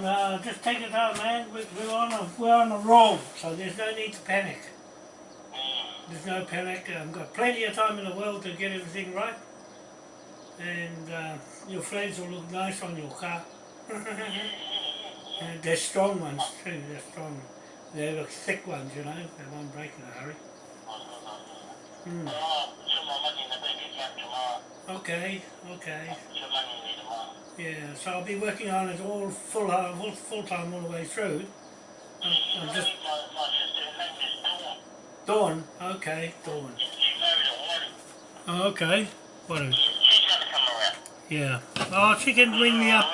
Just take it out, man. We- We're on a we're on a roll, so there's no need to panic. There's no panic. I've got plenty of time in the world to get everything right, and uh, your flags will look nice on your car. and they're strong ones too. They're strong. They're the thick ones, you know. They won't break in a hurry. Hmm. Okay, okay. Yeah, so I'll be working on it all full uh, full, time all the way through. Just Dawn. Okay, Dawn. Oh, okay. What? Yeah. Oh, she can ring me up.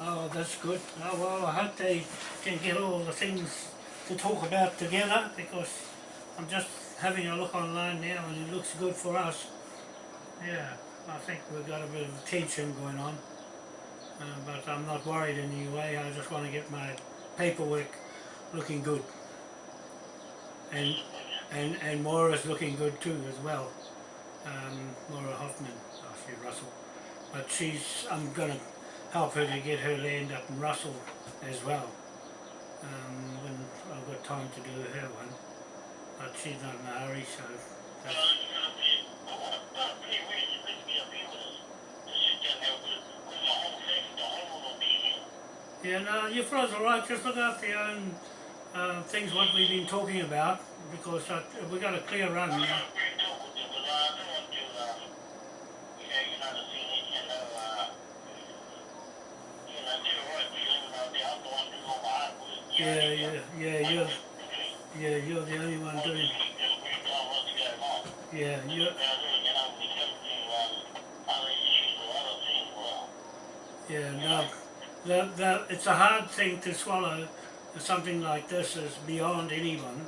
Oh, that's good. Oh, well, I hope they can get all the things to talk about together because I'm just having a look online now and it looks good for us. Yeah, I think we've got a bit of tension going on. Uh, but I'm not worried in any way, I just want to get my paperwork looking good. And and and Maura's looking good too as well. Um, Hoffman, oh, she Russell. But she's, I'm going to help her to get her land up in Russell as well. Um, when I've got time to do her one. But she's not hurry, so that's, Yeah, no, your fellas are right. Just look after your own uh, things, what we've been talking about, because uh, we've got a clear run now. Yeah, yeah, yeah, you're, yeah, you're the only one doing. Yeah, you're, yeah, no, the, the, it's a hard thing to swallow. Something like this is beyond anyone,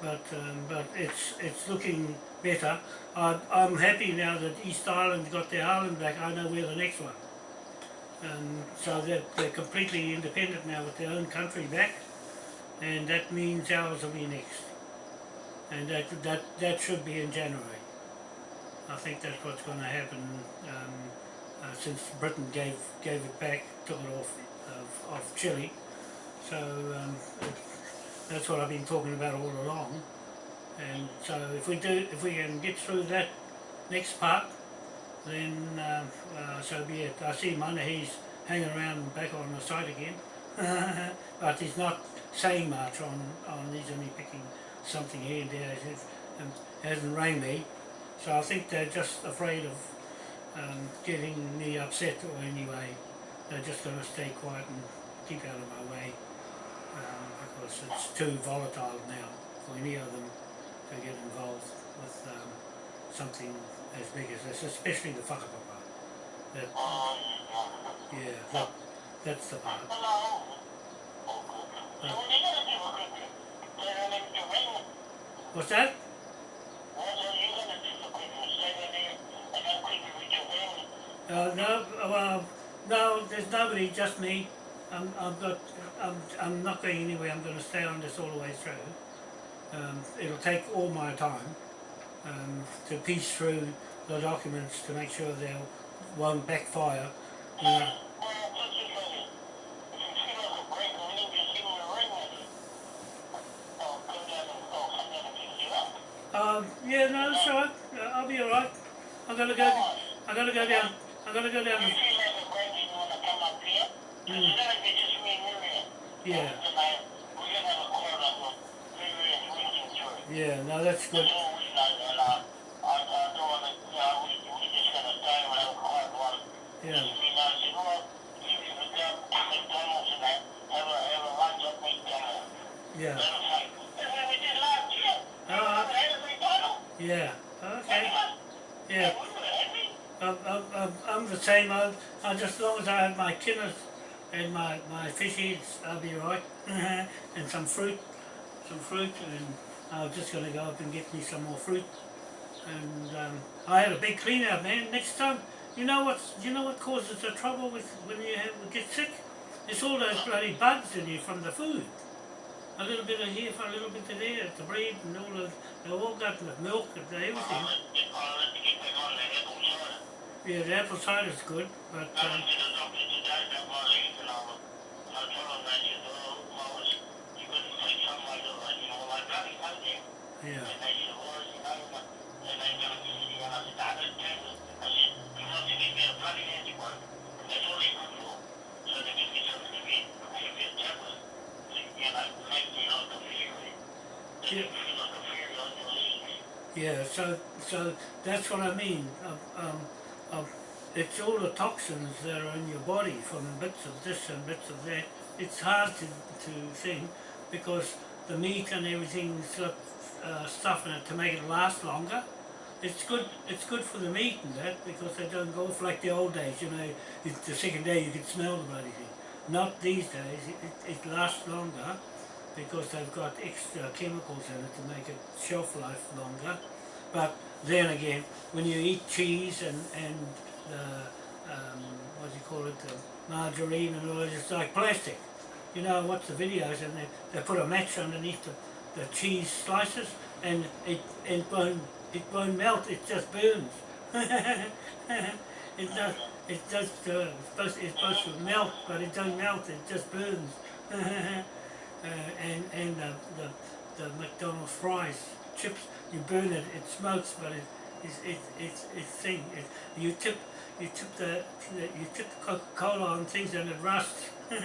but um, but it's it's looking better. I, I'm happy now that East Island got their island back. I know we're the next one. Um, so they're, they're completely independent now with their own country back and that means ours will be next and that, that, that should be in January. I think that's what's going to happen um, uh, since Britain gave gave it back, took it off of, of Chile. So um, that's what I've been talking about all along. And so if we do, if we can get through that next part, then uh, uh, so be it. I see Manahi's hanging around back on the site again, but he's not saying much on, on he's only picking something here and there, and hasn't rang me, so I think they're just afraid of um, getting me upset or anyway, they're just going to stay quiet and keep out of my way, um, because it's too volatile now for any of them to get involved with um, something as big as this, especially the whakapapa. That, yeah, that, that's the part. Uh, what's that? Uh, no, well, no, there's nobody, just me. I'm, I've got, I'm, I'm not going anywhere, I'm going to stay on this all the way through. Um, it'll take all my time um, to piece through the documents to make sure they won't backfire. You know. Um, yeah, no, that's alright. Uh, I'll be alright. I'm gonna go. I'm gonna go down. I'm gonna go down. Mm. Yeah. Yeah, no, that's good. Yeah. Yeah. Uh, yeah. Okay. Yeah. I'm, I'm, I'm, I'm the same. I, I just as long as I have my tinners and my, my fish heads, I'll be right. and some fruit, some fruit, and I'm just going to go up and get me some more fruit. And um, I had a big clean out, man. Next time, you know what? You know what causes the trouble with when you have, get sick? It's all those bloody bugs in you from the food. a little bit of here for a little bit of there, the bread and all of, they all got the milk and everything. On the apple cider. Yeah, cider's good, but um, yeah, Yeah. yeah. So so that's what I mean. Um, of it's all the toxins that are in your body from bits of this and bits of that. It's hard to to think because the meat and everything's got uh, stuff in it to make it last longer. It's good. It's good for the meat and that because they don't go off like the old days. You know, the second day you can smell the bloody thing. Not these days. It, it, it lasts longer because they've got extra chemicals in it to make it shelf life longer. But then again, when you eat cheese and and the um, what do you call it, the margarine and all, that, it's like plastic. You know, I watch the videos and they, they put a match underneath the, the cheese slices and it it won't it won't melt. It just burns. it does. It does. Uh, it's supposed it's supposed to melt, but it doesn't melt. It just burns. uh, and and the, the the McDonald's fries chips, you burn it. It smokes, but it it's it, it's it's thing. It, you tip you tip the you tip the Coca Cola on things and it rusts.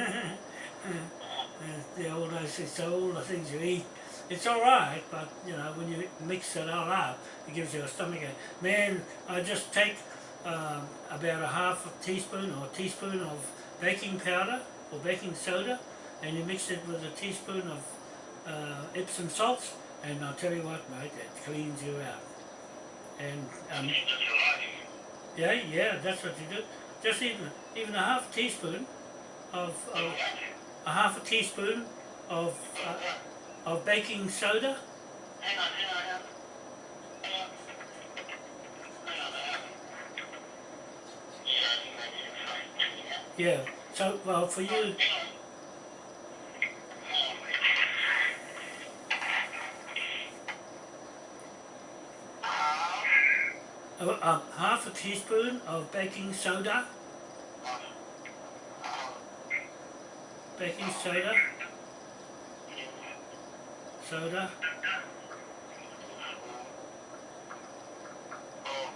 The old things, so all the things you eat, it's all right, but you know when you mix it all up, it gives you a stomach ache. Man, I just take um, about a half a teaspoon or a teaspoon of baking powder or baking soda, and you mix it with a teaspoon of uh, Epsom salts, and I'll tell you what, mate, it cleans you out. And um, It's just your life. yeah, yeah, that's what you do. Just even even a half teaspoon of, of a half a teaspoon of uh, of baking soda. Hang on, hang on, hang on. Yeah. So well for you, Hang on. Hang on, wait. Uh, uh, uh, half a teaspoon of baking soda. Baking soda. Soda. oh.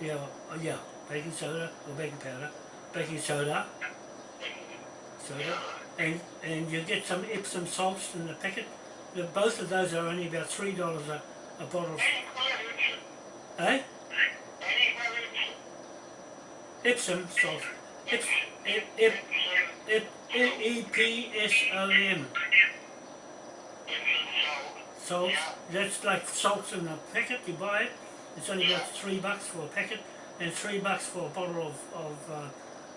Yeah. uh, yeah. Baking soda or baking powder. Baking soda. Soda. And and you get some Epsom salts in the packet. Both of those are only about three dollars a, a bottle. Eh? Any furniture? Epsom salts. Ep, ep, ep, ep, E P S O M. Salts. That's like salts in a packet. You buy it. It's only about three bucks for a packet, and three bucks for a bottle of, of uh,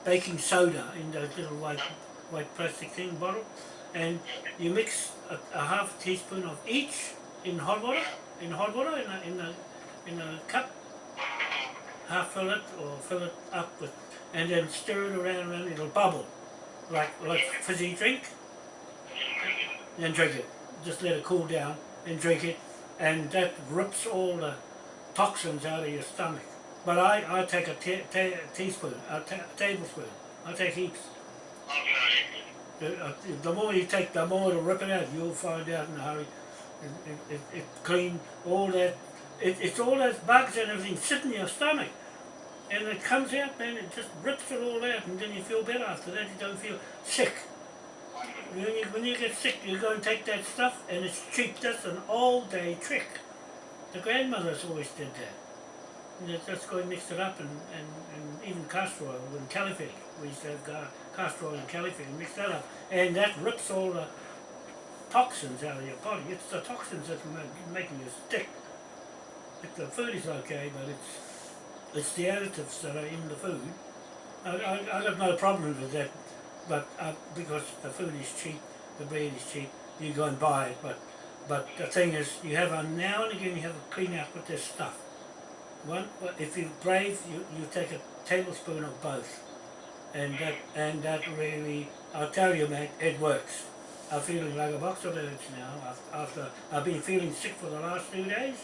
baking soda in those little white white plastic thing bottle. And you mix a, a half teaspoon of each in hot water. In hot water in a in a in a cup. Half fill it or fill it up with, and then stir it around and around. It'll bubble, like like fizzy drink. Then drink it. Just let it cool down and drink it, and that rips all the toxins out of your stomach. But I, I take a ta- ta- teaspoon, a ta- tablespoon. I take heaps. The, uh, the more you take, the more it'll rip it out. You'll find out in a hurry. It, it, it, it clean all that. It, it's all those bugs and everything sit in your stomach. And it comes out, man, it just rips it all out, and then you feel better after that. You don't feel sick. When you, when you get sick, you go and take that stuff, and it's cheap. That's an all-day trick. The grandmothers always did that. And they just go and mix it up, and, and, and even castor oil and caliphate. We used to have castor oil and caliphate and mix that up. And that rips all the toxins out of your body. It's the toxins that are making you sick. Like the food is okay, but it's it's the additives that are in the food. I, I, I no problem with that, but uh, because the food is cheap, the bread is cheap, you go and buy it. But but the thing is, you have a now and again you have a clean out with this stuff. One, if you're brave, you, you take a tablespoon of both, and that and that really, I'll tell you, mate, it works. I'm feeling like a box of birds now af- after I've been feeling sick for the last two days.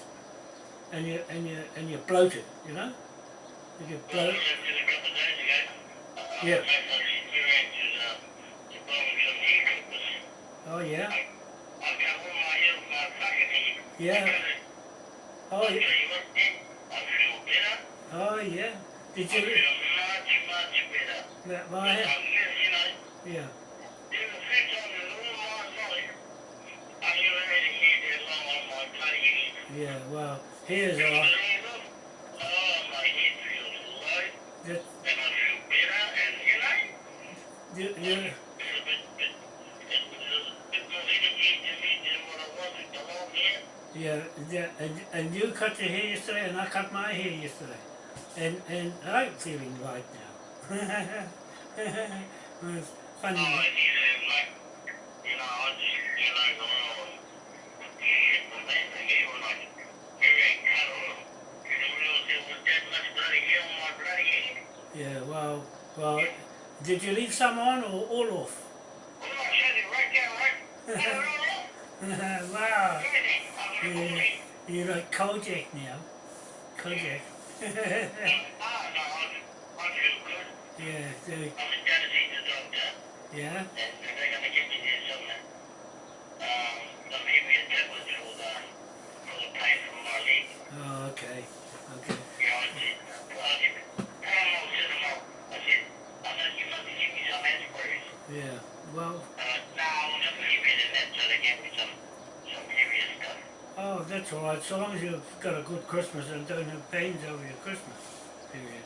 And you and you and you're bloated, you know? You get Well, uh, Yeah. Oh yeah? Yeah. Oh yeah. better. Oh yeah. Did you better. that my yeah. there's a few times long hair. Yeah, yeah, and, and you cut your hair yesterday, and I cut my hair yesterday, and and I'm feeling right now. it's funny. Oh, it's like, you know, I just, you know, shit, the man, the hair was like, hair ain't cut off. You didn't realize there was that much bloody hair on my bloody head. Yeah, well, well, did you leave some on or all off? Oh, I said it right there, right? I don't know. wow, Everything. I Yeah. you're like Kojak now. Kojak. Ah, no, I, I feel good. yeah, so, I'm in down to see the doctor, yeah, and they're gonna give me this some, um, some heavier tablets for the, for the pain from my leg. oh, okay, okay. You know, I said, I said, Paramount said, "Well," I said, I said, you must give me some aspirins. Yeah, well, Uh, no, I'm not heavier than that, so they gave me some, some stuff. oh, that's all right. So long as you've got a good Christmas and don't have pains over your Christmas period.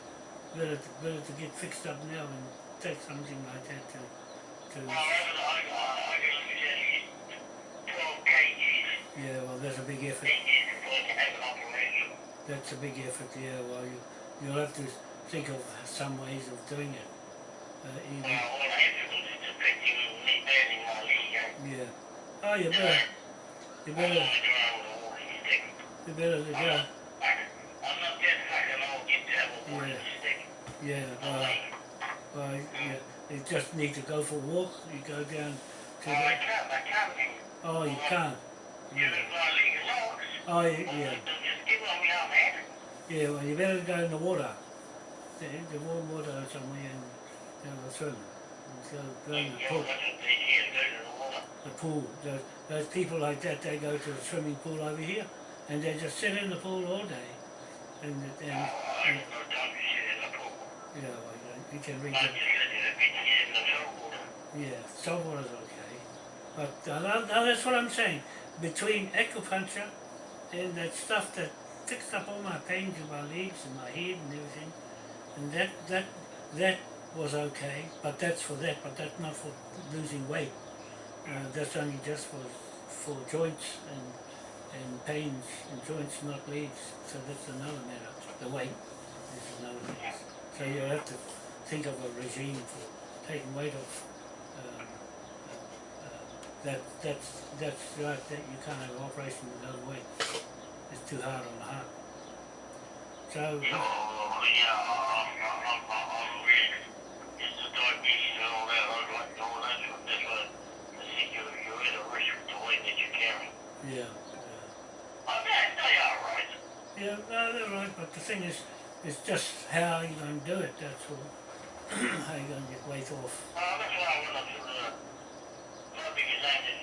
Better to, better to get fixed up now and take something like that to, to Well, I, I, I, I can look 12 kgs. yeah, well, that's a big effort. They did before they have an operation. That's a big effort, yeah. Well, you, you'll have to think of some ways of doing it. Uh, even, yeah. Oh, you better, you better, want to try with a walking stick. you better to I'm not, I, I'm not that fucking old yet to a Yeah. stick. Yeah, No well, yeah. You just need to go for a walk. You go down to Oh, I the, can't, I can't. oh, you can't. You know, my leg is. Oh, yeah, yeah. Just give on me out. Yeah, well, you better go in the water. The, the warm water somewhere and have a swim. Go, go in the Yeah, pool. The pool. Those, those people like that, they go to the swimming pool over here and they just sit in the pool all day. And, and, I and have you know, you can read the, here yeah, salt water's okay. But uh, that, that- that's what I'm saying. Between acupuncture and that stuff that fixed up all my pains in my legs and my head and everything, and that that that was okay. But that's for that. But that's not for losing weight. Uh, that's only just for for joints and and pains and joints, not legs. So that's another matter. The weight is another thing. So you have to think of a regime for taking weight off. Um, uh, uh, that that's that's right. That you can't have an operation with no weight. It's too hard on the heart. So Oh, yeah, I'm, I'm, I'm, I'm really, it's the diabetes and all that, I'd like all that, so that's why I think you're, you're a risk with the weight that you're carrying. yeah, yeah, Oh, they, they are right. yeah. No, they're right. But the thing is, it's just how you're going to do it. That's all. how you're going to get weight off. Uh, that's why I went up to the, my biggest aim is,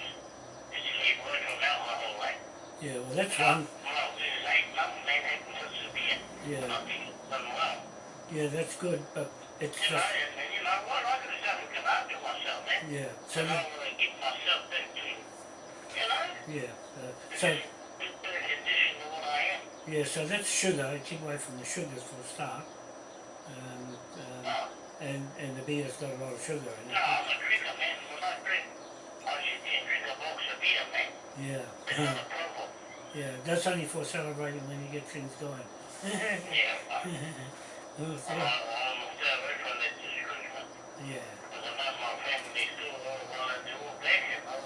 is to keep working on that life. Yeah. Well, that's one. Well, there's eight, nothing, they haven't so severe, Yeah. nothing, done well. Yeah, that's good. But it's You know, and, and you know what, I could have done it because I do myself, man. yeah. So So I want to get myself you know, yeah. Uh, so better condition than what I am. yeah. So that's sugar. Keep away from the sugars for a start. Um, um, and and the beer's got a lot of sugar in No, it. I'm a drinker, man. When I drink, I sit there and drink a box of beer, man. Yeah. It's not a problem. Yeah, that's only for celebrating when you get things going. Yeah, I, I'm, I'm stay away from that this Christmas. yeah, Because I know my family next door all want to do all back here. I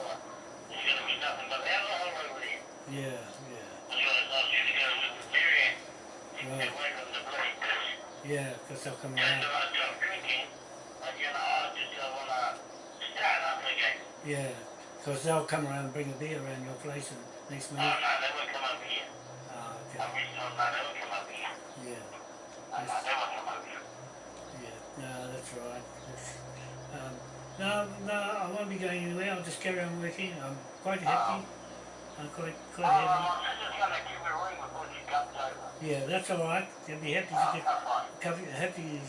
want, there's going to be nothing but alcohol over there. yeah, yeah, I was going to, I was just going to live with Mary and get Right. away from the bloody piss. yeah, because they'll come around. then I and you know, I just want to start up again. Yeah, Because they'll come around and bring a beer around your place and next minute. no, they won't come over here. I okay. wish no, no, they won't come over here. Yeah, No, no, they won't come over here. yeah. No, that's right. That's, um, no, no, I won't be going anywhere. I'll just carry on working. I'm quite happy. I'm quite, quite Oh, happy. I'm just gonna give a ring before she comes over. Yeah, that's all right. You'll be happy to Oh, get happy, happy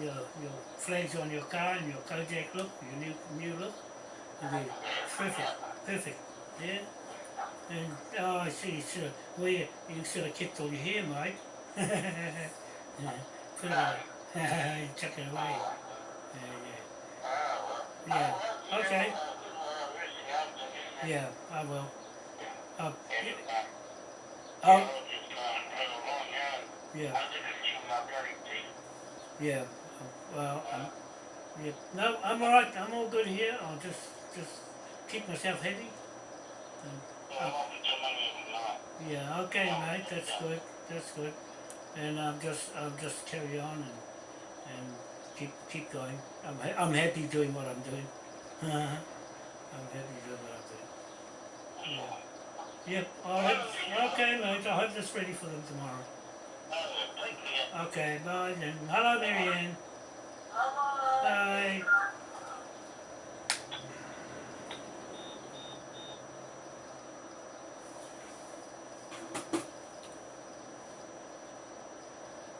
your, your, flags on your car and your Kojak look, your new new look. It'll be perfect, perfect. Yeah. And oh, I see. Uh, you should have, well, you, you should have kept all your hair, mate. yeah. Put it away. chuck it away. Yeah, Oh, yeah. Yeah. Oh, oh, Okay. you know, uh, good, uh, rest your arms and everything. Yeah. I will. Uh, yeah. uh, Oh, you know, just, uh, had a long yard. yeah. I did it with my bloody teeth. Yeah. Well, um, yeah. No, I'm all right. I'm all good here. I'll just just keep myself happy. So I won't be too many of them, no. Yeah, okay, mate. That's good. That's good. And I'm just, I'll just carry on and and keep keep going. I'm I'm happy doing what I'm doing. Uh-huh. I'm happy doing what I'm. Yeah. Yep. All right. Okay, mate. I hope that's ready for them tomorrow. Okay. Bye then. Hello, Marianne. Bye.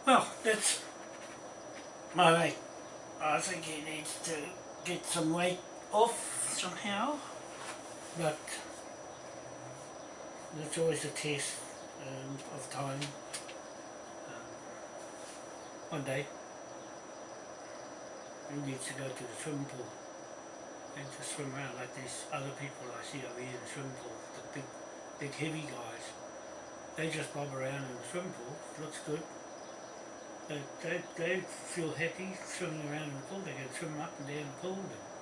Well, that's my mate. I think he needs to get some weight off somehow, but that's always a test um, of time. Um, one day, he needs to go to the swimming pool and to swim around like these other people I see over here in the swimming pool, the big, big heavy guys. They just bob around in the swimming pool, looks good. They, they, they feel happy swimming around in the pool, they can swim up and down the pool, and,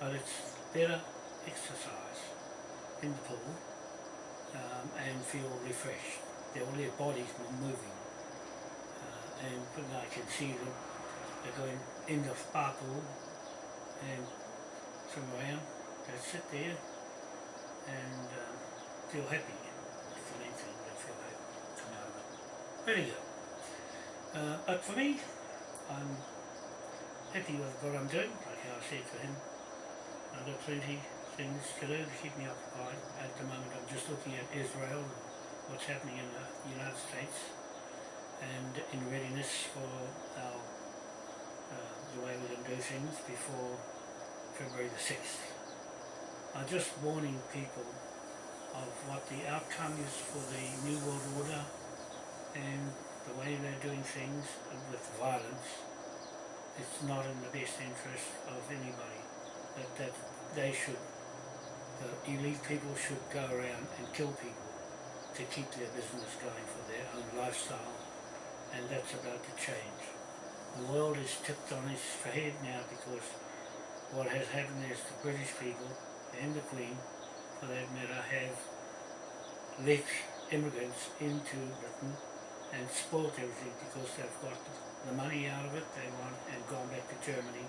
but it's better exercise in the pool um, and feel refreshed. Their, all their bodies moving. Uh, and I can see them, they're going in the spa pool and swim around, they sit there and um, feel happy. That's the main thing, they feel happy. Very good. Uh, but for me, I'm happy with what I'm doing, like I said to him. I've got plenty things to do to keep me occupied. At the moment I'm just looking at Israel and what's happening in the United States and in readiness for our, uh, the way we're going to do things before February the 6th. I'm just warning people of what the outcome is for the New World Order and the way they're doing things with violence, it's not in the best interest of anybody. That, that they should, the elite people should go around and kill people to keep their business going for their own lifestyle, and that's about to change. The world is tipped on its head now because what has happened is the British people and the Queen, for that matter, have let immigrants into Britain and spoilt everything because they've got the money out of it they want and gone back to Germany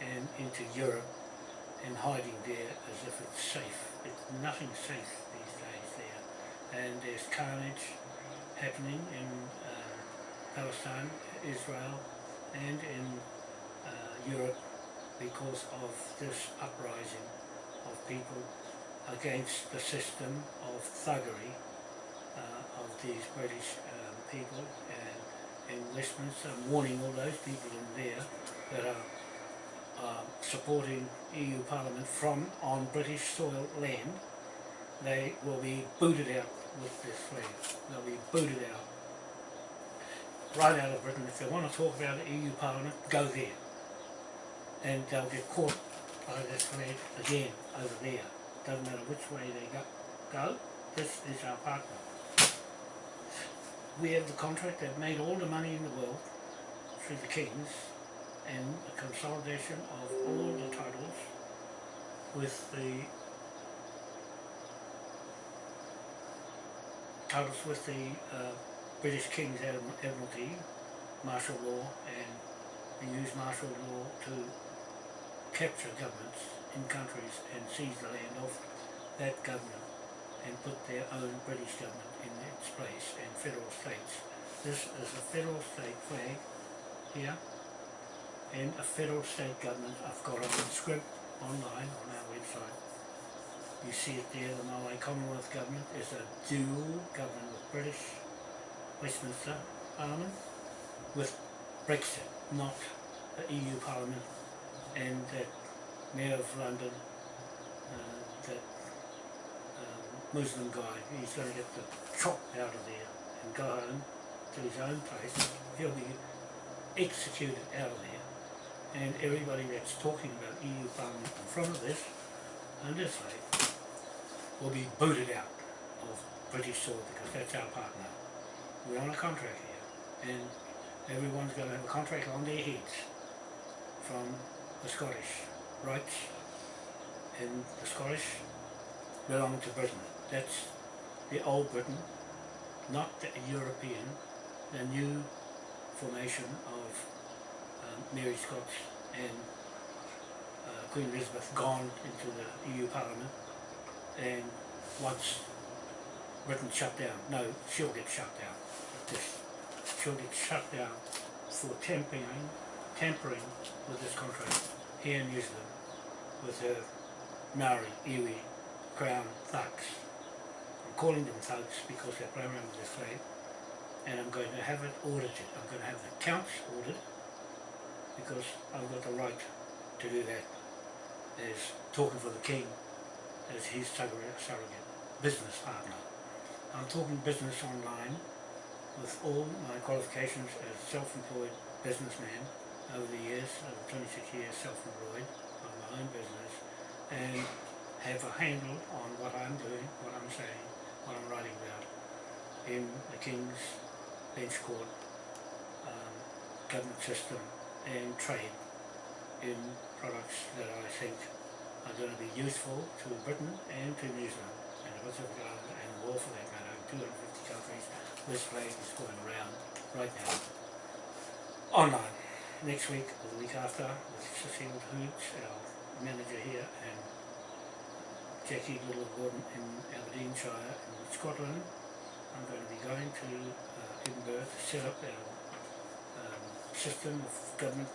and into Europe and hiding there as if it's safe. It's nothing safe these days there. And there's carnage happening in uh, Palestine, Israel and in uh, Europe because of this uprising of people against the system of thuggery uh, of these British um, people and in Westminster, warning all those people in there that are uh, supporting EU Parliament from on British soil land, they will be booted out with this flag. They'll be booted out. Right out of Britain. If they want to talk about the EU Parliament, go there. And they'll get caught by this flag again over there. Doesn't matter which way they go. Go. This is our partner we have the contract They've made all the money in the world through the kings and the consolidation of all the titles with the titles with the uh, British King's Admiralty, martial law, and we used martial law to capture governments in countries and seize the land off that government and put their own British government in its place and federal states. This is a federal state flag here and a federal state government. I've got it in script online on our website. You see it there, the Maui Commonwealth government is a dual government with British Westminster Parliament with Brexit, not the EU Parliament and that Mayor of London, uh, that um, Muslim guy, he's going to get the chop out of there and go home to his own place. He'll be executed out of there. And everybody that's talking about EU Parliament in front of this, and this way, will be booted out of British soil because that's our partner. We're on a contract here, and everyone's going to have a contract on their heads from the Scottish rights, and the Scottish belong to Britain. That's the old Britain, not the European, the new formation of Mary Scots and uh, Queen Elizabeth gone into the EU Parliament and once Britain shut down, no, she'll get shut down. This, she'll get shut down for tampering, tampering with this contract here in New Zealand with her Maori, Iwi, Crown thugs. I'm calling them thugs because they're playing around with flag and I'm going to have it audited. I'm going to have the counts audited because I've got the right to do that as talking for the King as his surrogate, surrogate business partner. I'm talking business online with all my qualifications as self-employed businessman over the years, over 26 years self-employed on my own business and have a handle on what I'm doing, what I'm saying, what I'm writing about in the King's Bench Court um, government system and trade in products that I think are going to be useful to Britain and to New Zealand and the Pacific Island and the world for that matter, in 250 countries. This flag is going around right now. Online. Next week or the week after with Cecile Hoots, our manager here, and Jackie Little Gordon in Aberdeenshire in Scotland. I'm going to be going to uh, Edinburgh to set up our system of government,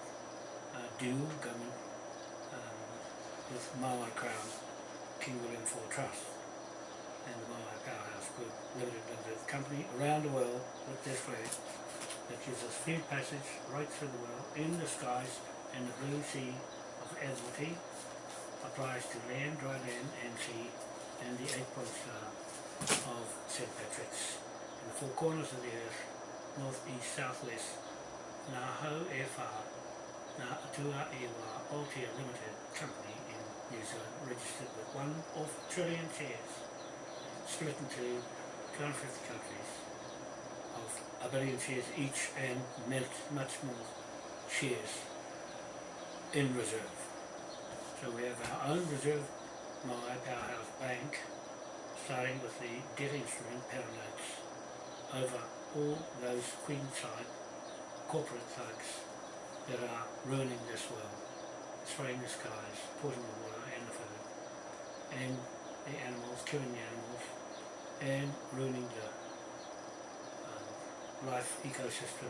uh, dual government um, with Maui Crown, King William IV Trust and the Maui Powerhouse Group Limited Limited Company around the world with this flag that us free passage right through the world in the skies and the blue sea of Admiralty applies to land, dry land and sea and the eight point star of St. Patrick's in the four corners of the earth, north, east, southwest, Ngā Ngā Atua Iwa Aotea Limited Company in New Zealand, registered with one of trillion shares, split into 250 countries of a billion shares each and much, more shares in reserve. So we have our own reserve my Powerhouse Bank, starting with the debt instrument pound notes over all those queenside corporate thugs that are ruining this world, spraying the skies, poisoning the water and the food, and the animals, killing the animals, and ruining the um, life ecosystem,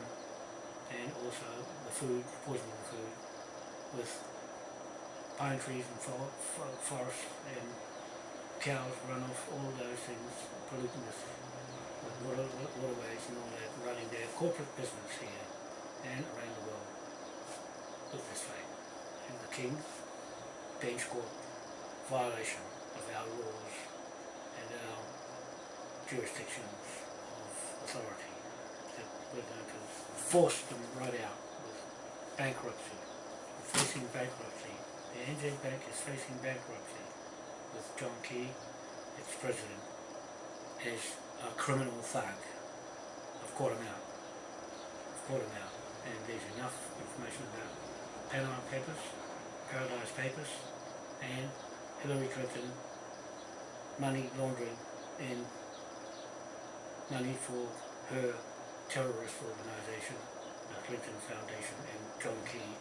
and also the food, poisoning the food, with pine trees and for, for, forests and cows runoff, all those things polluting with water, waterways and all that, running their corporate business here and around the world with this flag. And the King, Bench Court, violation of our laws and our jurisdictions of authority that we're going to force them right out with bankruptcy, We're facing bankruptcy. The ANZ Bank is facing bankruptcy with John Key, its president, as a criminal thug. I've caught him out. I've caught him out. And there's enough information about Panama Papers, Paradise Papers, and Hillary Clinton money laundering and money for her terrorist organisation, the Clinton Foundation, and John Key,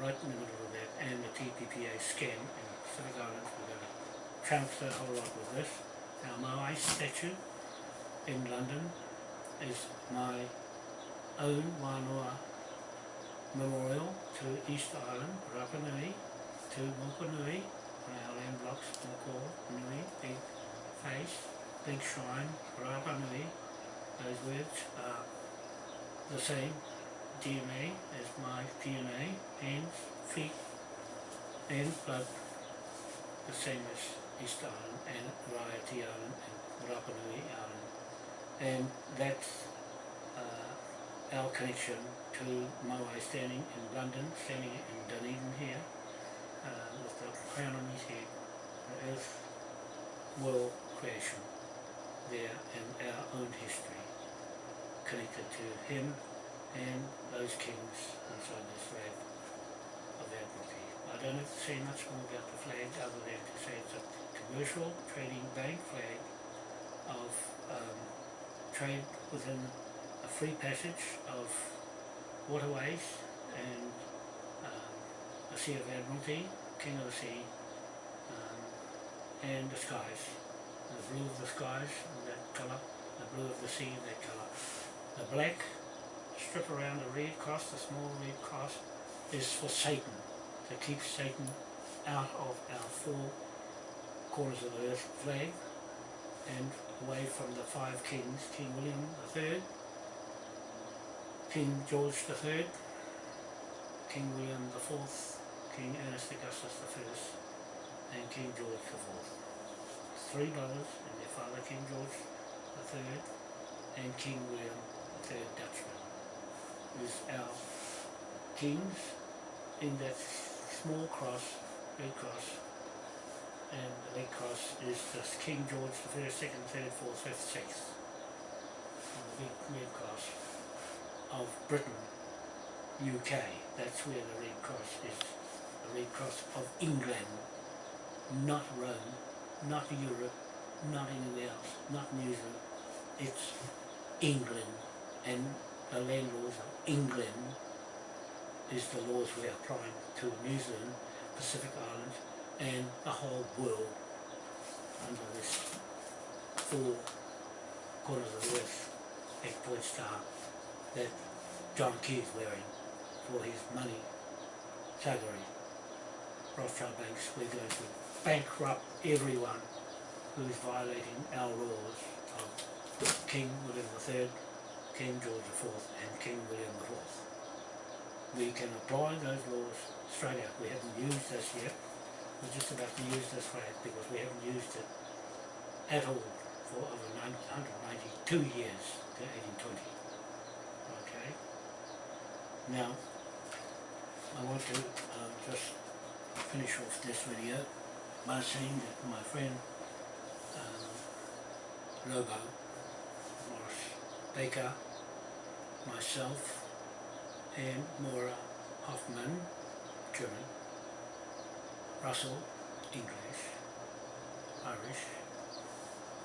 right in the middle of that, and the TPPA scam in Pacific Islands. We're going to trumps a whole lot with this. Our Moai statue in London is my own Wānoa memorial to East Island, Rapa Nui, to Moko Nui, on our blocks, Moko Nui, big face, big shrine, Rapa Nui, those words are the same DNA as my DNA, hands, feet, and blood, the same as East Island and Raiatea Island and Rapa Nui Island. And that's our connection to Moai standing in London, standing in Dunedin here, uh, with the crown on his head, the earth world creation there in our own history connected to him and those kings inside this flag of Admiralty. I don't have to say much more about the flag other than to say it's a commercial trading bank flag of um, trade within free passage of waterways and um, a sea of Admiralty, King of the Sea, um, and the skies. The blue of the skies, that colour, the blue of the sea, that colour. The black strip around the red cross, the small red cross, is for Satan, to keep Satan out of our four corners of the earth flag and away from the five kings, King William III, King George III, King William IV, King Ernest Augustus I, and King George IV. Three brothers and their father King George III and King William III Dutchman is our kings in that small cross, red cross, and the red cross is just King George the first, second, third, fourth, fifth, sixth. And the big red cross of Britain, UK. That's where the red cross is. The red cross of England, not Rome, not Europe, not anywhere else, not New Zealand. It's England and the land laws of England is the laws we are applying to New Zealand, Pacific Islands and the whole world under this four corners of the earth eight point star that John Key is wearing for his money thuggery. Rothschild banks, we're going to bankrupt everyone who is violating our laws of King William III King George IV and King William IV. We can apply those laws straight out. We haven't used this yet. We're just about to use this flag because we haven't used it at all for over 192 years to 1820. Now, I want to uh, just finish off this video by saying that my friend um, Lobo Morris Baker myself and Maura Hoffman, German, Russell, English, Irish,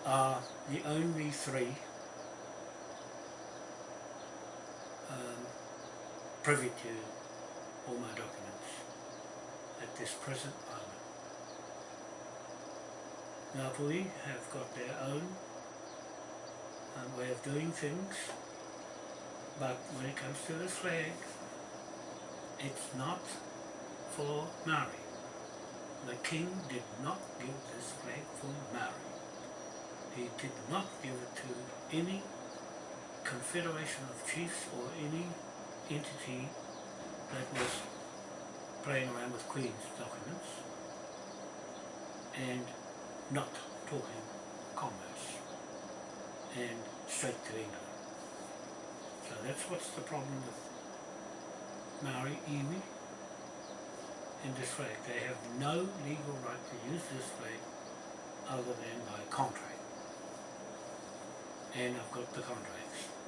are the only three um, privy to all my documents at this present moment. Ngāpuhi have got their own um, way of doing things but when it comes to the flag, it's not for Maori. The king did not give this flag for Maori. He did not give it to any confederation of chiefs or any entity that was playing around with Queen's documents and not talking commerce and straight to England. So that's what's the problem with Maori iwi and this flag. They have no legal right to use this flag other than by contract. And I've got the contracts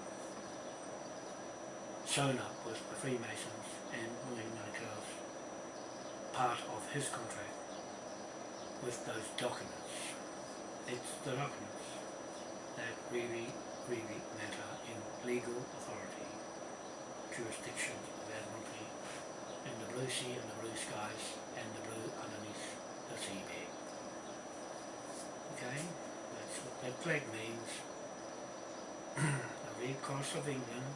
sewn up with the Freemasons and William Nightingale's part of his contract with those documents. It's the documents that really, really matter in legal authority, jurisdiction of Admiralty, in the blue sea and the blue skies and the blue underneath the seabed. Okay, that's what that flag means. the Red Cross of England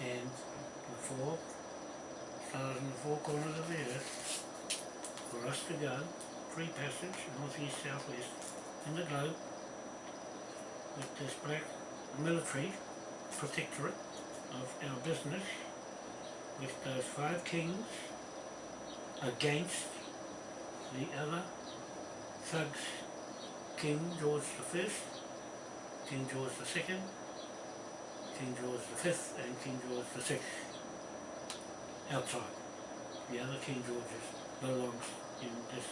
and the four stars in the four corners of the earth for us to go, free passage, northeast, southwest, in the globe with this black military protectorate of our business with those five kings against the other thugs, King George the First, King George the Second, King George Fifth, and King George Sixth. Outside, the other King Georges belongs in this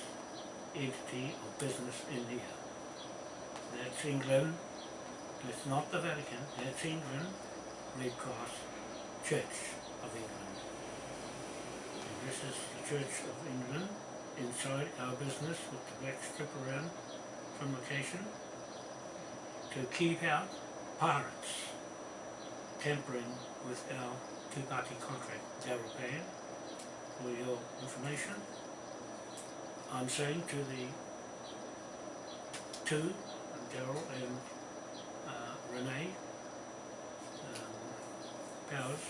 entity of business in India. That's England. It's not the Vatican. That's England. Red Cross Church of England. And this is the Church of England inside our business with the black strip around from location to keep out pirates tampering with our two-party contract, Pan, for your information. I'm saying to the two, Darrell and uh, Renee um, Powers,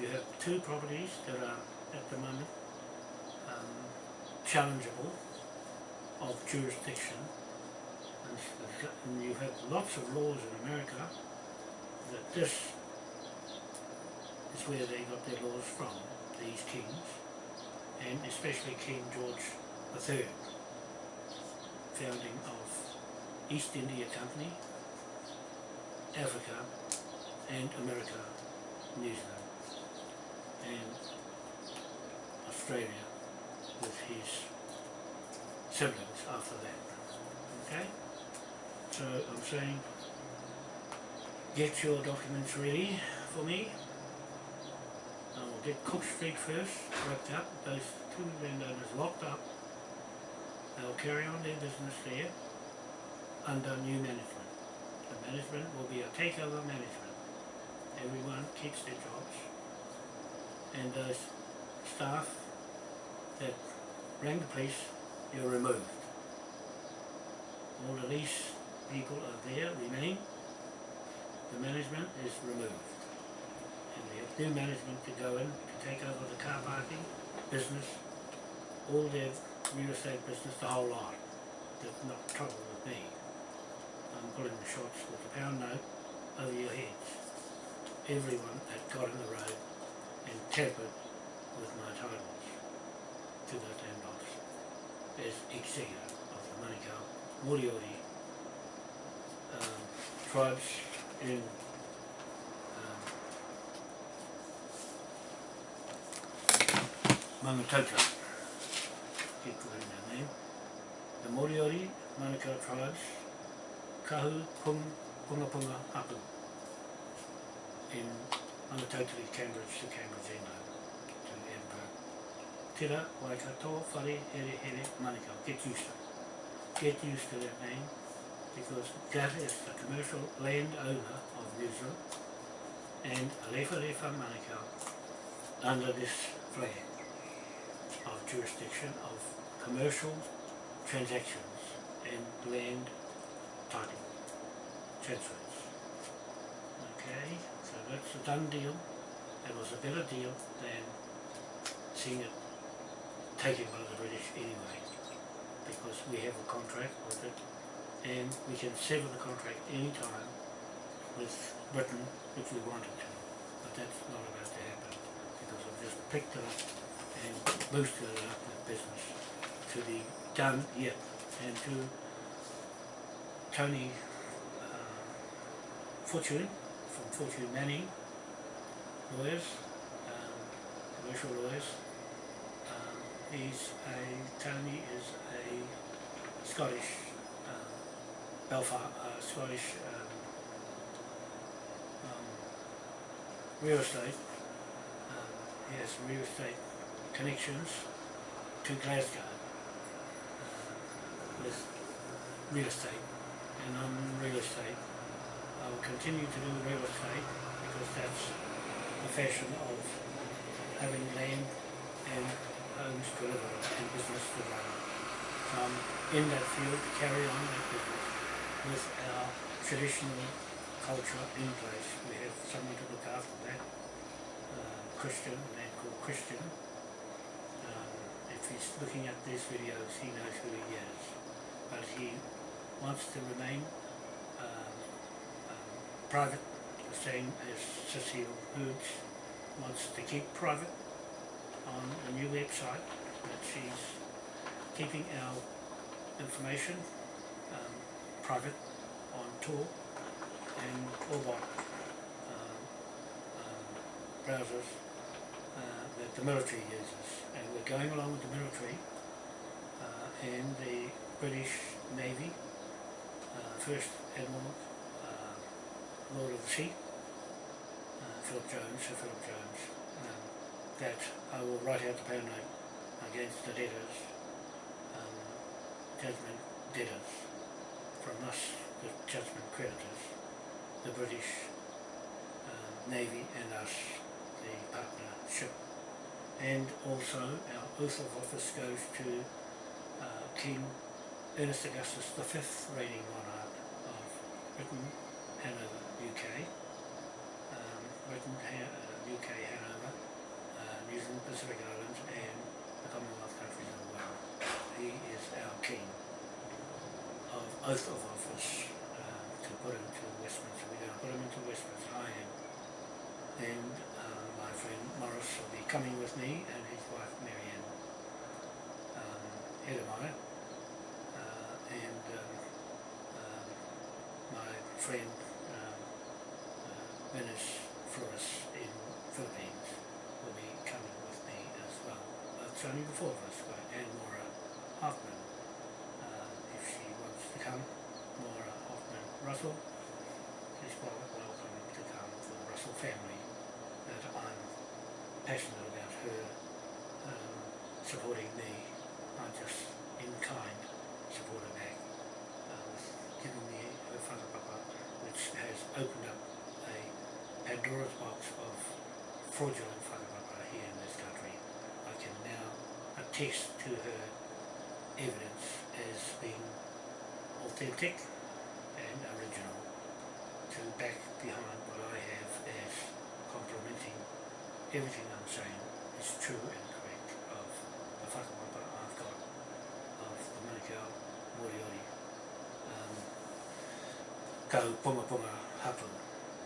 you have two properties that are at the moment um, challengeable of jurisdiction. And, you have lots of laws in America that this is where they got their laws from, these kings, and especially King George III, founding of East India Company, Africa, and America, New Zealand, and Australia with his siblings after that. Okay? So I'm saying get your documents ready for me. Get Cook Street first, wrapped up, those two landowners locked up. They'll carry on their business there under new management. The management will be a takeover management. Everyone keeps their jobs. And those staff that rang the police, you're removed. All the lease people are there, remain. The management is removed. And have new management to go in to take over the car parking, business, all their real estate business, the whole lot. That's not trouble with me. I'm pulling the shots with the pound note over your heads. Everyone that got in the road and tampered with my titles to those land lots as executor of the Manukau Moriori um, tribes in Mangatota. Keep forgetting that name. The Moriori Manukau tribes, Kahu Pung Punga Punga Apu in Mangatota, Cambridge to Cambridge, England, to Edinburgh. Tira, Waikato, Whare, Here, Here, Manukau. Get used to it. Get used to that name because that is the commercial landowner of New Zealand and Alefa Lefa Manukau under this flag jurisdiction of commercial transactions and land title transfers. Okay, so that's a done deal. It was a better deal than seeing it taken by the British anyway because we have a contract with it and we can sever the contract any time with Britain if we wanted to. But that's not about to happen because I've just picked it up and boosted up with business to be done yet and to Tony uh, Fortune from Fortune Manning lawyers, um, commercial lawyers. Um, he's a, Tony is a Scottish um, Belfast, uh, Scottish um, um, real estate. Um, he has real estate connections to Glasgow with real estate, and I'm in real estate. I will continue to do real estate because that's the fashion of having land and homes to live in and business to run. come in that field to carry on that business with our traditional culture in place. We have someone to look after that, uh, Christian, a man called Christian. He's looking at these videos, he knows who he is. But he wants to remain um, um, private, the same as Cecile Hoods wants to keep private on a new website that she's keeping our information um, private on Tor and Orbot um, um, browsers uh, that the military uses. We're going along with the military uh, and the British Navy, uh, First Admiral, uh, Lord of the Sea, uh, Philip Jones, Sir Philip Jones, um, that I will write out the note against the debtors, um, judgment debtors, from us, the judgment creditors, the British um, Navy and us, the partnership. And also our oath of office goes to uh, King Ernest Augustus V, reigning monarch of Britain, Hanover, UK, um, Britain, uh, UK, Hanover, uh, New Zealand, Pacific Islands, and the Commonwealth countries of the world. He is our king of oath of office uh, to put him to Westminster. We're going to put him into Westminster, I am. And friend Morris will be coming with me and his wife Marianne um, Edemeyer. Uh, and um, um, my friend um, uh, Flores in Philippines will be coming with me as well. But it's only the four of us, right? and Maura Hoffman, uh, if she wants to come. Maura Hoffman Russell, wel- welcome to come for the Russell family. That I'm passionate about her um, supporting me, not just in kind support her back, uh, with giving me her father whakapapa, which has opened up a Pandora's box of fraudulent whakapapa here in this country. I can now attest to her evidence as being authentic and original to back behind what I have as complimenting everything I'm saying is true and correct of the whakapapa I've got of the Manukau Moriori. Um, Kau Punga Punga Hapu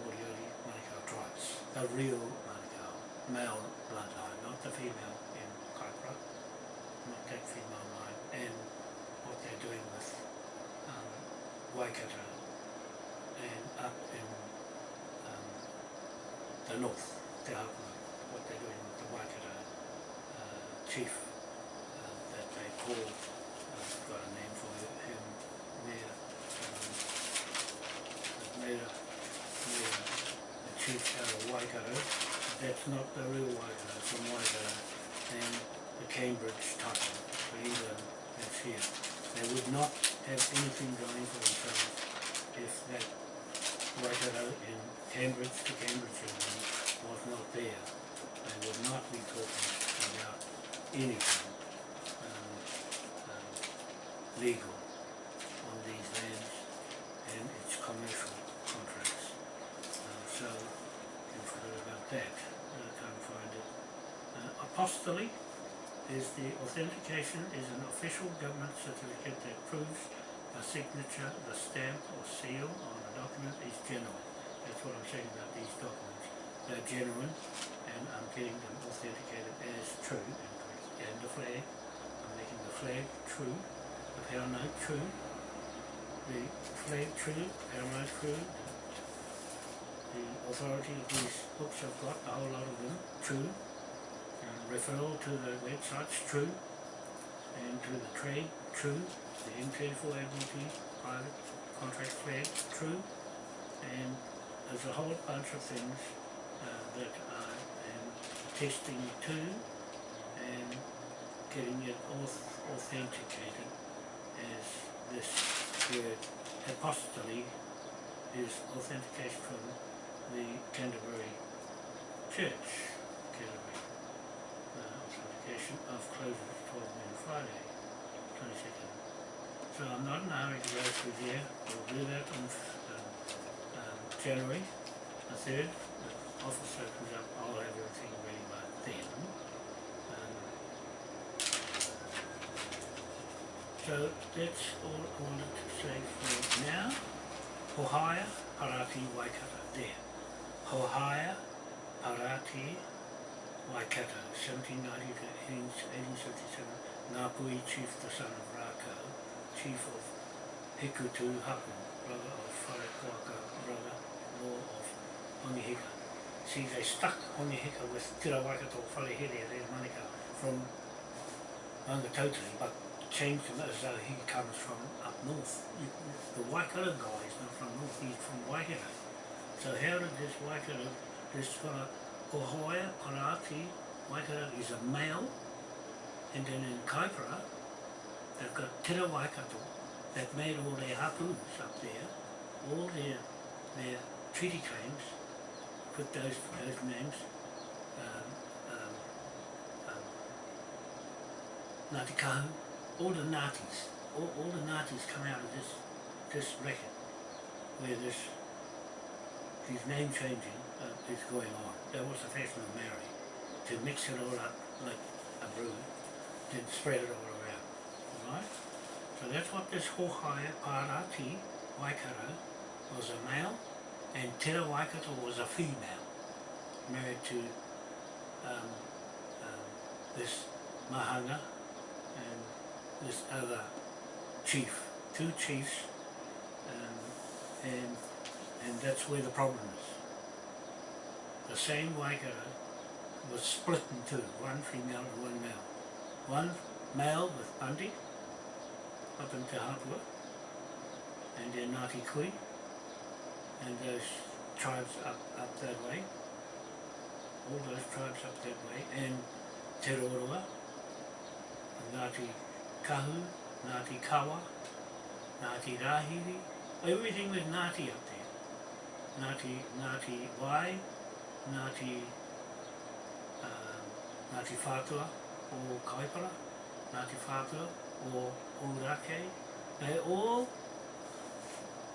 Moriori Manukau tribes. The real Manukau male bloodline not the female in Kaipara. Not that female line and what they're doing with um, Waikato and up in the north, Te Hapuna, what they're doing with the Waikato uh, chief uh, that they call, uh, I've got a name for him, Mayor, um, Mayor, Mayor, the chief out of Waikato, that's not the real Waikato, it's from Waikato, and the Cambridge title for England that's here. They would not have anything going for themselves if that Waikato in Cambridge to Cambridge England was not there. They would not be talking about anything um, um, legal on these lands and its commercial contracts. Uh, so, you forgot about that. I can't find it. Uh, is the authentication is an official government certificate that proves a signature, the stamp or seal on a document is genuine. That's what I'm saying about these documents. They're genuine and I'm getting them authenticated as true and. And the flag, I'm making the flag true, the pound note true, the flag true, pound note true, the authority of these books I've got, a whole lot of them, true, and referral to the websites, true, and to the trade, true, the M34 Admiralty private contract flag, true, and there's a whole bunch of things uh, that I am testing to and getting it auth- authenticated as this word apostille is authentication from the Canterbury Church, Canterbury uh, authentication of closure 12 noon Friday, 12 22nd. So I'm not in a hurry to go. We'll do that on um, um, January the 3rd. The office opens up. I'll have everything ready by then. Um, so that's all I wanted to say for now. Hohaia Parati Waikato. There. Hohaia Parati Waikato, 1790 to 1877. Ngāpui chief, the son of Rākau, chief of Hikutu Hapu, brother of Wharekoaka, brother law of Hongihika. See, they stuck Hongihika with Tira Waikato Wharehere, their Manika from Rangatauteri, but changed him as though he comes from up north. The Waikato guy is not from north, he's from Waikato. So how did this Waikato, this fella, Ohoia Parati Waikato is a male, and then in Kaipara, they've got Tira Waikato. That made all their hapus up there, all their their treaty claims, put those those names, um, um, um, all the Ngātis, all, all the Ngātis come out of this this record, where this these name changing uh, is going on. That was the fashion of Mary, to mix it all up like a brew, then spread it all around. Alright? So that's what this Hohai Parati Waikato was a male, and Tera Waikato was a female, married to um, um, this Mahanga and this other chief, two chiefs, um, and and that's where the problem is. The same Waikato was split in two, one female and one male. One male with Bundy up in Te Hapua and then Ngāti Kui and those tribes up, up that way, all those tribes up that way, and Te Roroa, Ngāti Kahu, Ngāti Kawa, Ngāti Rahiri, everything was Ngāti up there. Ngāti, Ngāti Wai, Ngāti, uh, Ngāti Whātua o Kaipara, Ngāti Whātua o Ōrākei, they all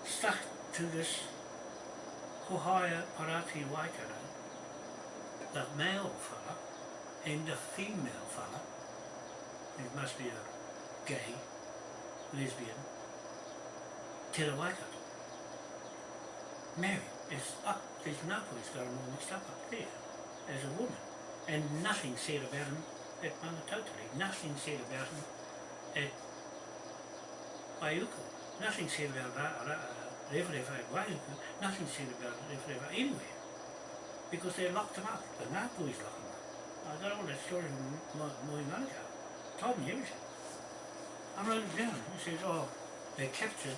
stuck to this Hohaia Parati Waikato, the male fella and the female fella, it must be a gay, lesbian, Te Waikato. Mary is up, there's Ngāpuhi's got him all mixed up up there as a woman. And nothing said about him at Mangatotari, nothing said about at Waiuku, nothing said about Rewharewha at Waiuku, nothing said about Rewharewha anywhere. Because they locked him up, the Ngāpuhi's locked him up. I got all that story from Mo- Moi Manukau, told me everything. I wrote it down, he says, oh, they captured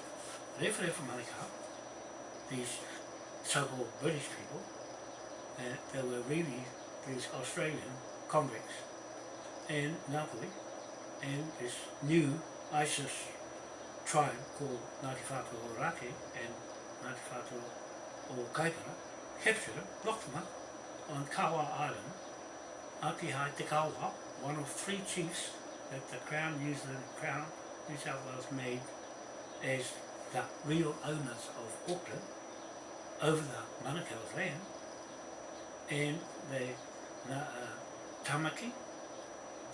Rewharewha Manukau, these so-called British people, uh, they were really these Australian convicts, and Napoli and this new ISIS tribe called Ngāti Whātua Ōrāke and Ngāti Whātua o Kaipara, captured them, locked them up on Kawa Island, Āpihai Te Kawa, one of three chiefs that the Crown New Zealand Crown New South Wales made as the real owners of Auckland over the Manukau's land. And the uh, Tamaki,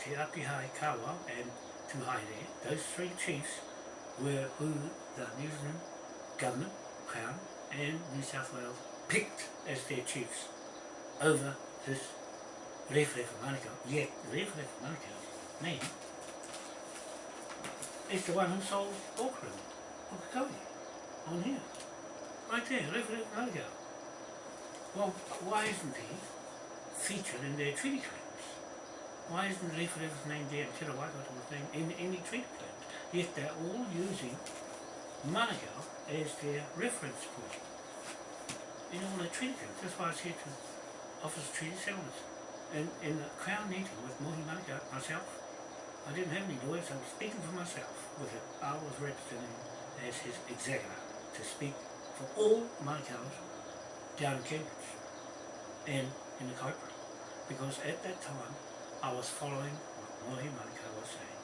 Te Apihai and Tuhaire, those three chiefs were who the New Zealand government, Crown and New South Wales picked as their chiefs over this Rewharewha Manukau. Yet Rewharewha Manukau's name is the one who sold Auckland, Pukekohe, on here. Right there, Rewharewha Manukau. Well, why isn't he featured in their treaty? Why isn't the Rewharewha's name Waikato's name in any treaty claims? Yet they're all using Manukau as their reference point in all their treaty claims. That's why I said to Office of Treaty Settlements. In, in the Crown meeting with Mohi Manukau, myself, I didn't have any lawyers, I was speaking for myself with. I was representing as his executor to speak for all Manukau's down in Cambridge and in the Kaipara. Because at that time I was following what Mohi Manukau was saying.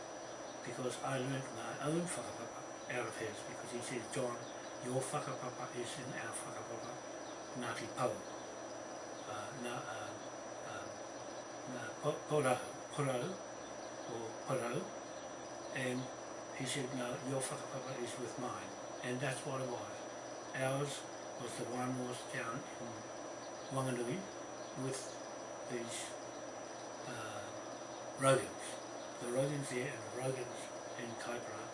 because I learned my own whakapapa out of his because he says, John, your whakapapa is in our whakapapa, Ngāti Pau, uh, na, uh, uh, na po, porau, porau, or porau, and he said, no, your whakapapa is with mine, and that's what it was. Ours was the one was down in Wanganui with these Rogans. The Rogans there and the Rogans in Kaipara.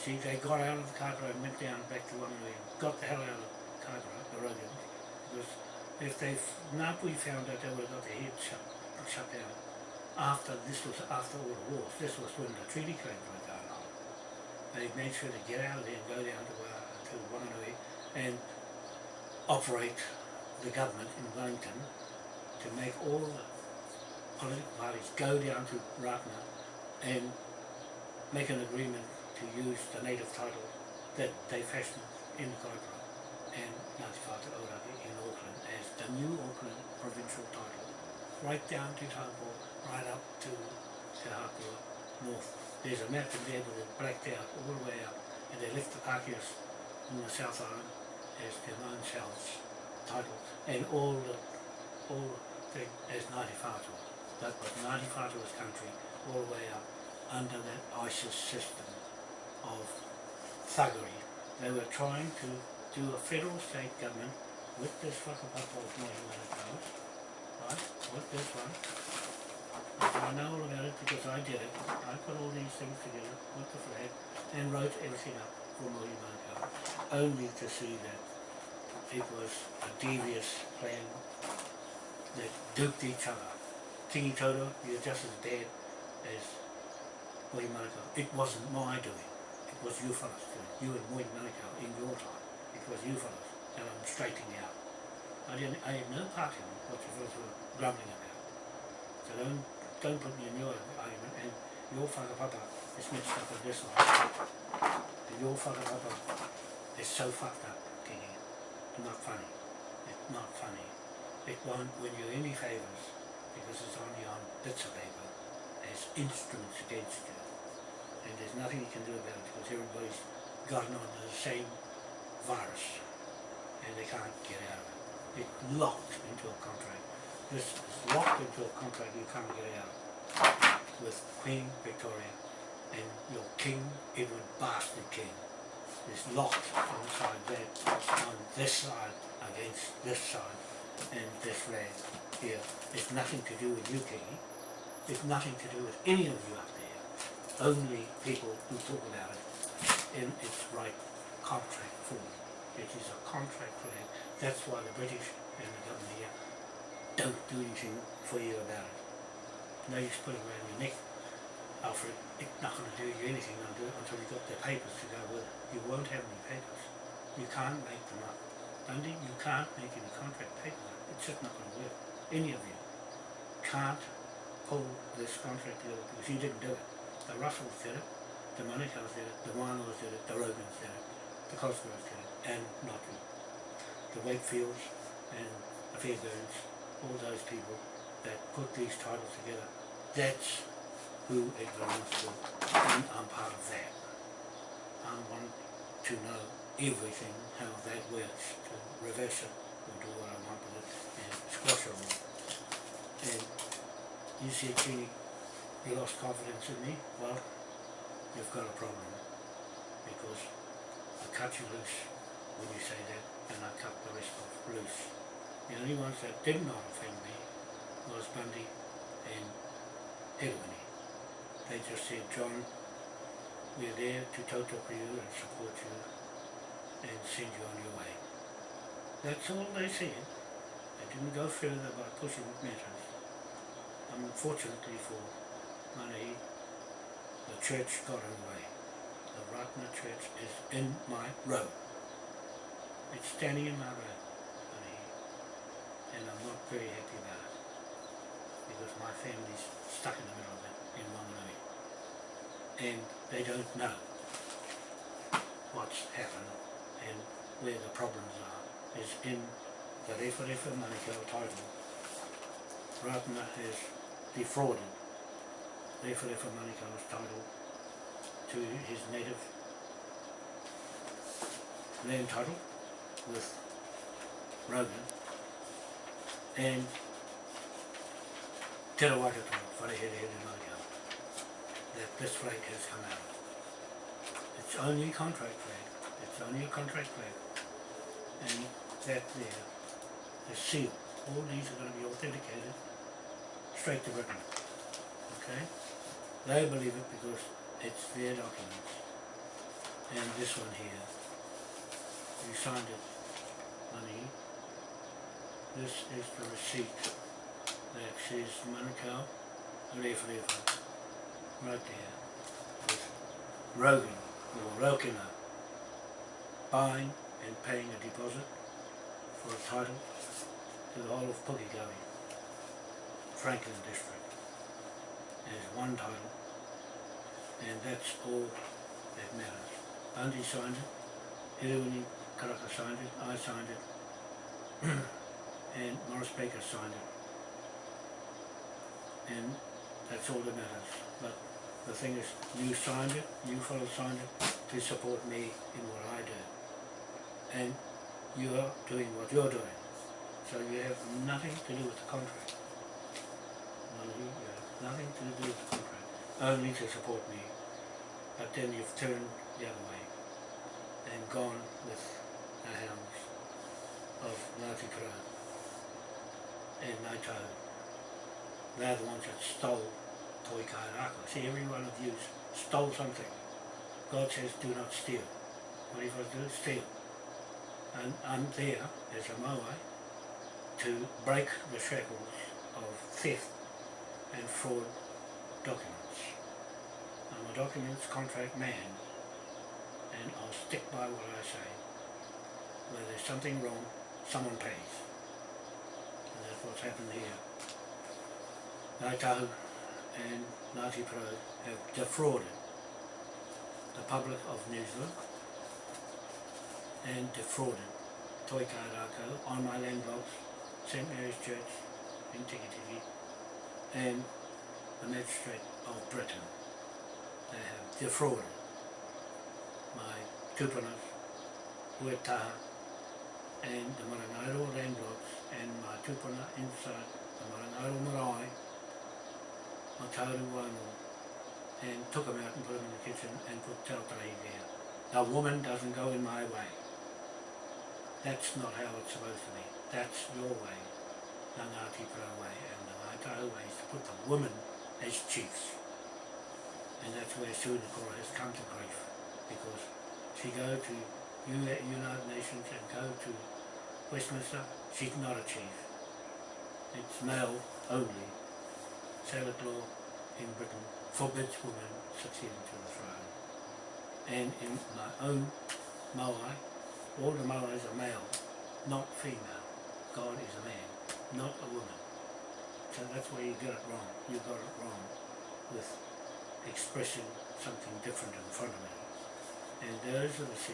See, they got out of the Kaipara and went down back to Wanganui and got the hell out of Kaipara, the Rogans. Because if they, Ngāpuhi found out they would have got their heads shut, shut down. After, this was after all the wars, this was when the treaty were going on. They made sure to get out of there and go down to, uh, to Wanganui and operate the government in Wellington to make all the political parties go down to Ratana and make an agreement to use the native title that they fashioned in the Kaipara and Ngāti Whātua Ōrākei in Auckland as the new Auckland provincial title, right down to Taupo, right up to Te Hapua North. There's a map in there with it blacked out all the way up and they left the Pākehās in the South Island as their own selves title and all the all the as Ngāti Whātua. That was Ngāti Whātua's country all the way up under that ISIS system of thuggery. They were trying to do a federal state government with this whakapapa of Manukau, right, with this one. I know all about it because I did it. I put all these things together with the flag and wrote everything up for Mohi Manukau, only to see that it was a devious plan that duped each other. Kingi Toto, you're just as bad as Mohi Manukau. It wasn't my doing. It was you fellas doing. You and Mohi Manukau in your time. It was you fellas. And I'm straightening out. I didn't I had no part in what you fellas were grumbling about. So don't don't put me in your argument and your whakapapa is mixed up with this one. And your whakapapa is so fucked up, Kingi. Not funny. It's not funny. It won't win you any favours because it's only on bits of paper as instruments against you. And there's nothing you can do about it because everybody's gotten onto the same virus and they can't get out of it. It's locked into a contract. This is locked into a contract you can't get out with Queen Victoria and your King Edward Bastard King is locked inside that on this side against this side and this flag here. It's nothing to do with you, King. It's nothing to do with any of you up there. Only people who talk about it in its right contract form. It is a contract flag. That's why the British and the government here don't do anything for you about it. No use putting around your neck, Alfred. It's not going to do you anything until, you've got the papers to go with it. You won't have any papers. You can't make them up. Dundee, you can't make any contract papers. It's just not going to work. Any of you can't pull this contract together because you didn't do it. The Russells did it, the Manukau's did it, the Wānoas did it, the Rogans did it, the Cosgroves did it, and not you. The Wakefields and the Fairburns, all those people that put these titles together, that's who it belongs to, and I'm part of that. I want to know everything, how that works, to reverse it, or do what I want with it, and it all. And you said, Kenny, you lost confidence in me, well, you've got a problem, because I cut you loose when you say that, and I cut the rest off loose. The only ones that did not offend me was Bundy and Edwin. They just said, John, we're there to toto for you and support you and send you on your way. That's all they said. Didn't go further by pushing matters. Unfortunately for money, the church got in the way. The Ratana church is in my road. It's standing in my road, honey, and I'm not very happy about it because my family's stuck in the middle of it in Wanganui and they don't know what's happened and where the problems are is in the Rewharewha Manukau title. Ratana has defrauded Rewharewha Manukau's title to his native land title with Rogan and Te Rawakato, Wharehere Here Māria, that this flag has come out. It's only a contract flag, it's only a contract flag, and that there is sealed. All these are going to be authenticated straight to Britain, okay? They believe it because it's their documents. And this one here, you signed it, money. This is the receipt that says Manukau Rewharewha, right there, with Rogan, or Rokina, buying and paying a deposit for a title to the whole of Pukekohe, Franklin District. There's one title, and that's all that matters. Bundy signed it, Hiruni Karaka signed it, I signed it, and Morris Baker signed it. And that's all that matters. But the thing is, you signed it, you fellows signed it to support me in what I do. And you're doing what you're doing. So you have nothing to do with the contract. You have nothing to do with the contract, only to support me. But then you've turned the other way and gone with the hounds of Ngāti Kara and Ngāi Tahu. They're the ones that stole Toi Kairaka. See, every one of you stole something. God says, do not steal. What are you supposed to do? Steal. And I'm there as a Moai to break the shackles of theft and fraud documents. I'm a documents contract man and I'll stick by what I say. Where there's something wrong, someone pays. And that's what's happened here. Ngāi and Ngāti Porou have defrauded the public of New Zealand and defrauded Toikarako on my land blocks, St Mary's Church in Tikitiki and the magistrate of Britain. They have defrauded my tupanas, Huetaha and the Marangairo land blocks and my tupuna inside the Marangairo marae, Matauru Wano and took them out and put them in the kitchen and put Tautahi there. The woman doesn't go in my way. That's not how it's supposed to be. That's your way, the Ngāti way, and the Ngāi way is to put the women as chiefs. And that's where Sunakora has come to grief, because she go to United Nations and go to Westminster, she's not a chief. It's male only. Sabbath law in Britain forbids women succeeding to the throne. And in my own Maui, the Maoris are male, not female. God is a man, not a woman. So that's where you get it wrong. You got it wrong with expressing something different in front of me. And those are the